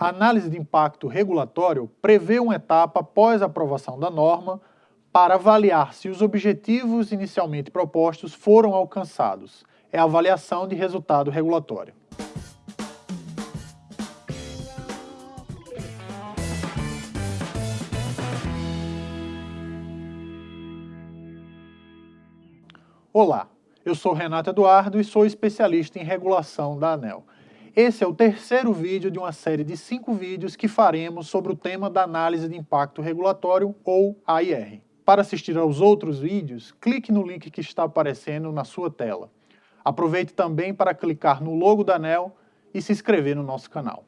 A análise de impacto regulatório prevê uma etapa após a aprovação da norma para avaliar se os objetivos inicialmente propostos foram alcançados. É a avaliação de resultado regulatório. Olá, eu sou Renato Eduardo e sou especialista em regulação da ANEL. Esse é o terceiro vídeo de uma série de cinco vídeos que faremos sobre o tema da análise de impacto regulatório, ou AIR. Para assistir aos outros vídeos, clique no link que está aparecendo na sua tela. Aproveite também para clicar no logo da ANEL e se inscrever no nosso canal.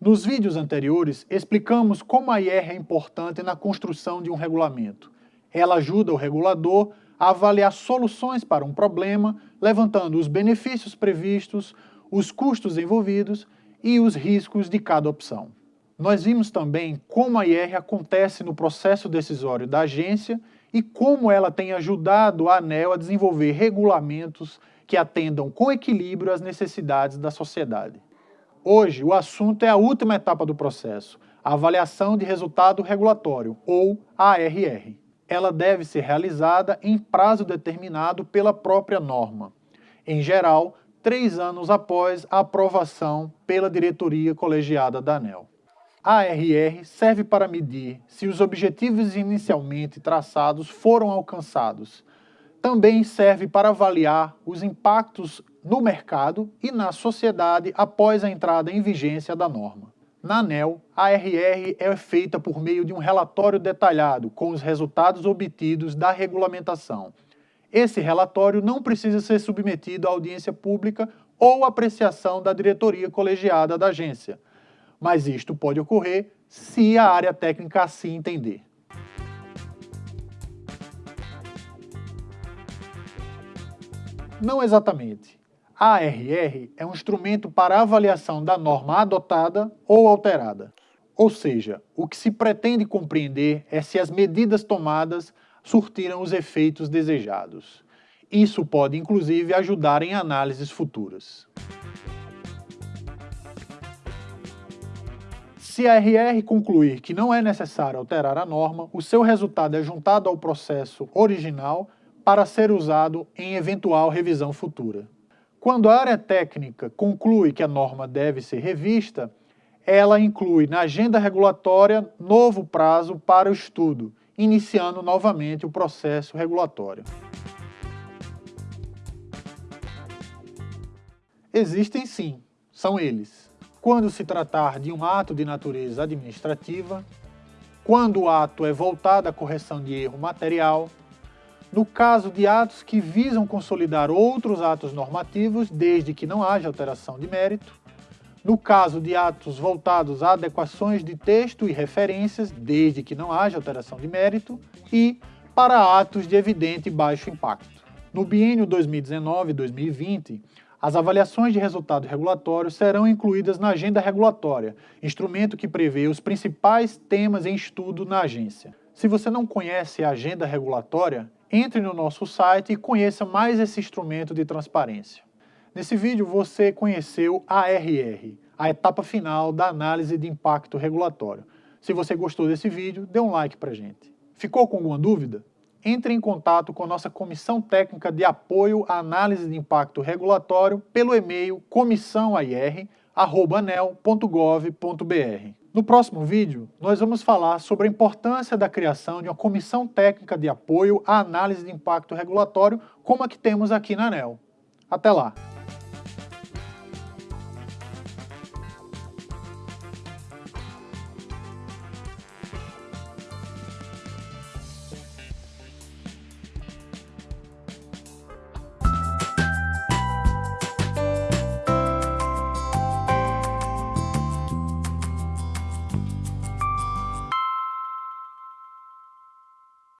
Nos vídeos anteriores, explicamos como a IR é importante na construção de um regulamento. Ela ajuda o regulador a avaliar soluções para um problema, levantando os benefícios previstos, os custos envolvidos e os riscos de cada opção. Nós vimos também como a IR acontece no processo decisório da agência e como ela tem ajudado a ANEL a desenvolver regulamentos que atendam com equilíbrio às necessidades da sociedade. Hoje, o assunto é a última etapa do processo, a avaliação de resultado regulatório, ou ARR ela deve ser realizada em prazo determinado pela própria norma. Em geral, três anos após a aprovação pela diretoria colegiada da ANEL. A ARR serve para medir se os objetivos inicialmente traçados foram alcançados. Também serve para avaliar os impactos no mercado e na sociedade após a entrada em vigência da norma. Na ANEL, a ARR é feita por meio de um relatório detalhado com os resultados obtidos da regulamentação. Esse relatório não precisa ser submetido à audiência pública ou apreciação da diretoria colegiada da agência, mas isto pode ocorrer se a área técnica assim entender. Não exatamente. A ARR é um instrumento para avaliação da norma adotada ou alterada. Ou seja, o que se pretende compreender é se as medidas tomadas surtiram os efeitos desejados. Isso pode, inclusive, ajudar em análises futuras. Se a RR concluir que não é necessário alterar a norma, o seu resultado é juntado ao processo original para ser usado em eventual revisão futura. Quando a área técnica conclui que a norma deve ser revista, ela inclui na agenda regulatória novo prazo para o estudo, iniciando novamente o processo regulatório. Existem sim, são eles. Quando se tratar de um ato de natureza administrativa, quando o ato é voltado à correção de erro material, no caso de atos que visam consolidar outros atos normativos, desde que não haja alteração de mérito, no caso de atos voltados a adequações de texto e referências, desde que não haja alteração de mérito, e para atos de evidente baixo impacto. No biênio 2019-2020, as avaliações de resultado regulatório serão incluídas na agenda regulatória, instrumento que prevê os principais temas em estudo na agência. Se você não conhece a agenda regulatória, entre no nosso site e conheça mais esse instrumento de transparência. Nesse vídeo você conheceu a ARR, a etapa final da análise de impacto regulatório. Se você gostou desse vídeo, dê um like pra gente. Ficou com alguma dúvida? Entre em contato com a nossa Comissão Técnica de Apoio à Análise de Impacto Regulatório pelo e-mail comissãoair.anel.gov.br. No próximo vídeo, nós vamos falar sobre a importância da criação de uma comissão técnica de apoio à análise de impacto regulatório, como a que temos aqui na ANEL. Até lá!